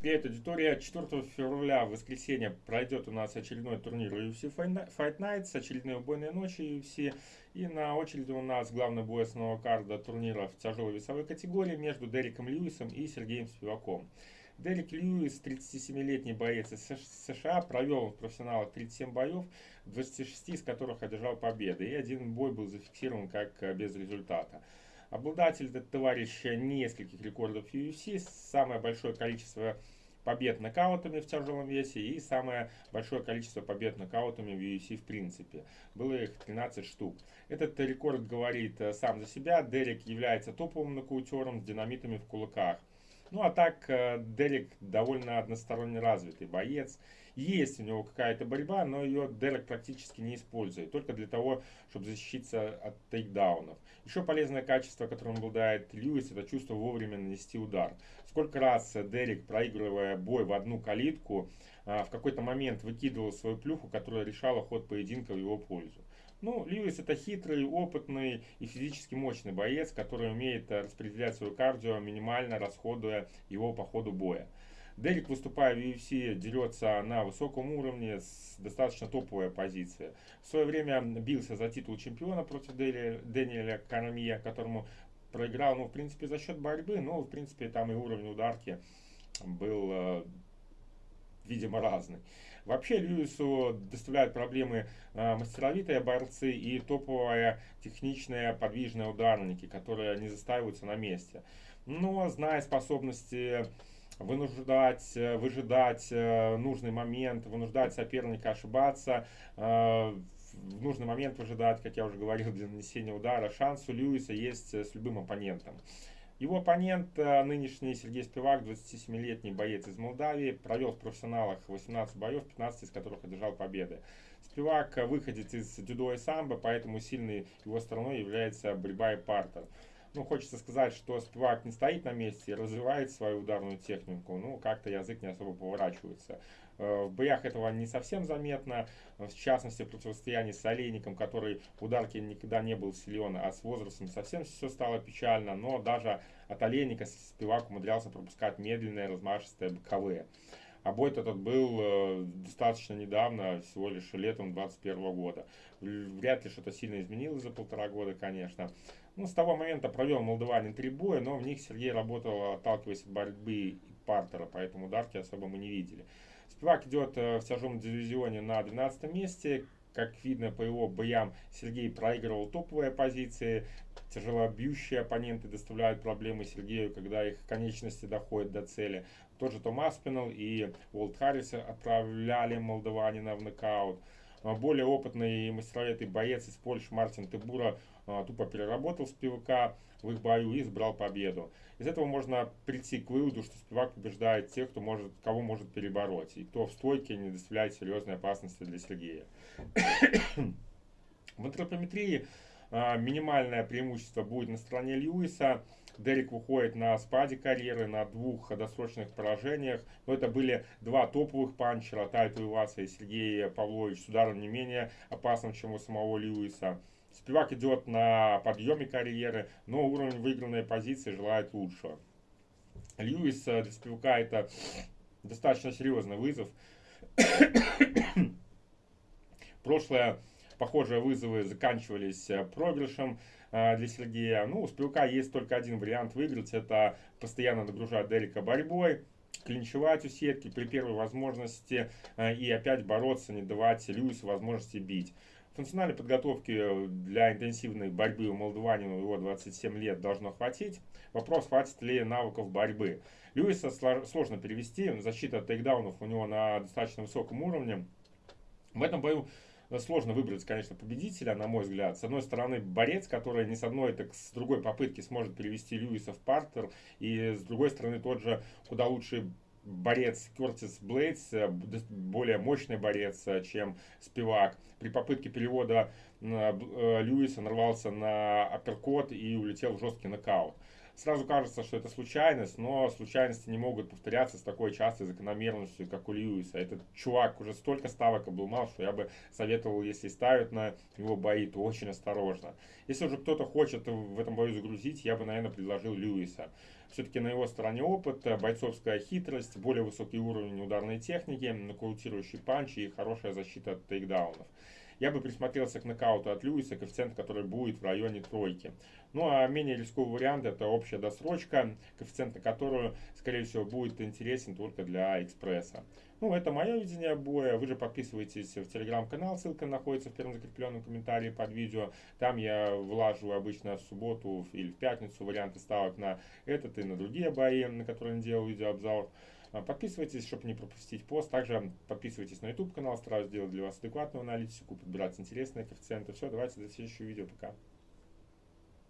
Привет, аудитория. 4 февраля, в воскресенье, пройдет у нас очередной турнир UFC Fight Nights, очередные убойные ночи UFC. И на очереди у нас главный бой основного карда турнира в тяжелой весовой категории между Дереком Льюисом и Сергеем Спиваком. Дерек Льюис, 37-летний боец из США, провел в профессионалах 37 боев, 26 из которых одержал победы. И один бой был зафиксирован как без результата. Обладатель этот товарищ нескольких рекордов UFC, самое большое количество побед нокаутами в тяжелом весе и самое большое количество побед нокаутами в UFC в принципе. Было их 13 штук. Этот рекорд говорит э, сам за себя. Дерек является топовым нокаутером с динамитами в кулаках. Ну а так, э, Дерек довольно односторонне развитый боец. Есть у него какая-то борьба, но ее Дерек практически не использует. Только для того, чтобы защититься от тейкдаунов. Еще полезное качество, которым обладает Льюис, это чувство вовремя нанести удар. Сколько раз Дерек, проигрывая бой в одну калитку, а, в какой-то момент выкидывал свою плюху, которая решала ход поединка в его пользу. Ну, Льюис это хитрый, опытный и физически мощный боец, который умеет распределять свое кардио, минимально расходуя его по ходу боя. Дерек, выступая в UFC, дерется на высоком уровне с достаточно топовой позиции. В свое время бился за титул чемпиона против Дэниеля Карамия, которому проиграл, ну, в принципе, за счет борьбы, но, в принципе, там и уровень ударки был, э, видимо, разный. Вообще Льюису доставляют проблемы э, мастеровитые борцы и топовые техничные подвижные ударники, которые не застаиваются на месте. Но зная способности вынуждать, э, выжидать э, нужный момент, вынуждать соперника ошибаться, э, в нужный момент выжидать, как я уже говорил, для нанесения удара. Шанс у Льюиса есть с любым оппонентом. Его оппонент, нынешний Сергей Спивак, 27-летний боец из Молдавии, провел в профессионалах 18 боев, 15 из которых одержал победы. Спивак выходит из дюдо и самбо, поэтому сильной его стороной является борьба и партер ну, хочется сказать, что Спивак не стоит на месте, развивает свою ударную технику, ну, как-то язык не особо поворачивается. Э, в боях этого не совсем заметно, в частности, в противостоянии с Олейником, который в ударке никогда не был силен, а с возрастом совсем все стало печально, но даже от Олейника Спивак умудрялся пропускать медленные, размашистые боковые. А бой этот был э, достаточно недавно, всего лишь летом 2021 года. Вряд ли что-то сильно изменилось за полтора года, конечно. Ну, с того момента провел молдаванин три боя, но в них Сергей работал, отталкиваясь от борьбы и партера, поэтому ударки особо мы не видели. Спивак идет э, в тяжелом дивизионе на 12 месте. Как видно по его боям, Сергей проигрывал топовые позиции. Тяжелобьющие оппоненты доставляют проблемы Сергею, когда их конечности доходят до цели. Тот же Том Аспинал и Уолт Харрис отправляли молдаванина в нокаут. А более опытный и мастеровитый боец из Польши Мартин Тебура а, тупо переработал Спивака в их бою и избрал победу. Из этого можно прийти к выводу, что Спивак побеждает тех, кто может, кого может перебороть, и кто в стойке не доставляет серьезной опасности для Сергея. в антропометрии а, минимальное преимущество будет на стороне Льюиса. Дерек выходит на спаде карьеры, на двух досрочных поражениях. Но это были два топовых панчера, Тайту Иваса и Сергей Павлович с ударом не менее опасным, чем у самого Льюиса. Спивак идет на подъеме карьеры, но уровень выигранной позиции желает лучшего. Льюис э, для Спивака это достаточно серьезный вызов. Прошлое похожие вызовы заканчивались э, проигрышем э, для Сергея. Ну, у Спивака есть только один вариант выиграть. Это постоянно нагружать Дерека борьбой клинчевать у сетки при первой возможности и опять бороться, не давать Льюису возможности бить. Функциональной подготовки э, для интенсивной борьбы у молдаванина его 27 лет должно хватить. Вопрос, хватит ли навыков борьбы. Льюиса сложно перевести, защита тейкдаунов у него на достаточно высоком уровне. В этом бою э, сложно выбрать, конечно, победителя, на мой взгляд. С одной стороны, борец, который не с одной, так с другой попытки сможет перевести Льюиса в партер. И с другой стороны, тот же куда лучший борец Кертис Блейдс, э, более мощный борец, э, чем Спивак. При попытке перевода э, Льюиса нарвался на апперкот и улетел в жесткий нокаут. Сразу кажется, что это случайность, но случайности не могут повторяться с такой частой закономерностью, как у Льюиса. Этот чувак уже столько ставок обломал, что я бы советовал, если ставят на его бои, то очень осторожно. Если уже кто-то хочет в этом бою загрузить, я бы, наверное, предложил Льюиса. Все-таки на его стороне опыт, бойцовская хитрость, более высокий уровень ударной техники, нокаутирующий панч и хорошая защита от тейкдаунов. Я бы присмотрелся к нокауту от Льюиса, коэффициент, который будет в районе тройки. Ну а менее рисковый вариант это общая досрочка, коэффициент на которую, скорее всего, будет интересен только для экспресса. Ну, это мое видение боя. Вы же подписывайтесь в телеграм-канал, ссылка находится в первом закрепленном комментарии под видео. Там я влажу обычно в субботу или в пятницу варианты ставок на этот и на другие бои, на которые я делал видеообзор. А, подписывайтесь, чтобы не пропустить пост. Также подписывайтесь на YouTube канал, стараюсь сделать для вас адекватную аналитику, подбирать интересные коэффициенты. Все, давайте до следующего видео. Пока.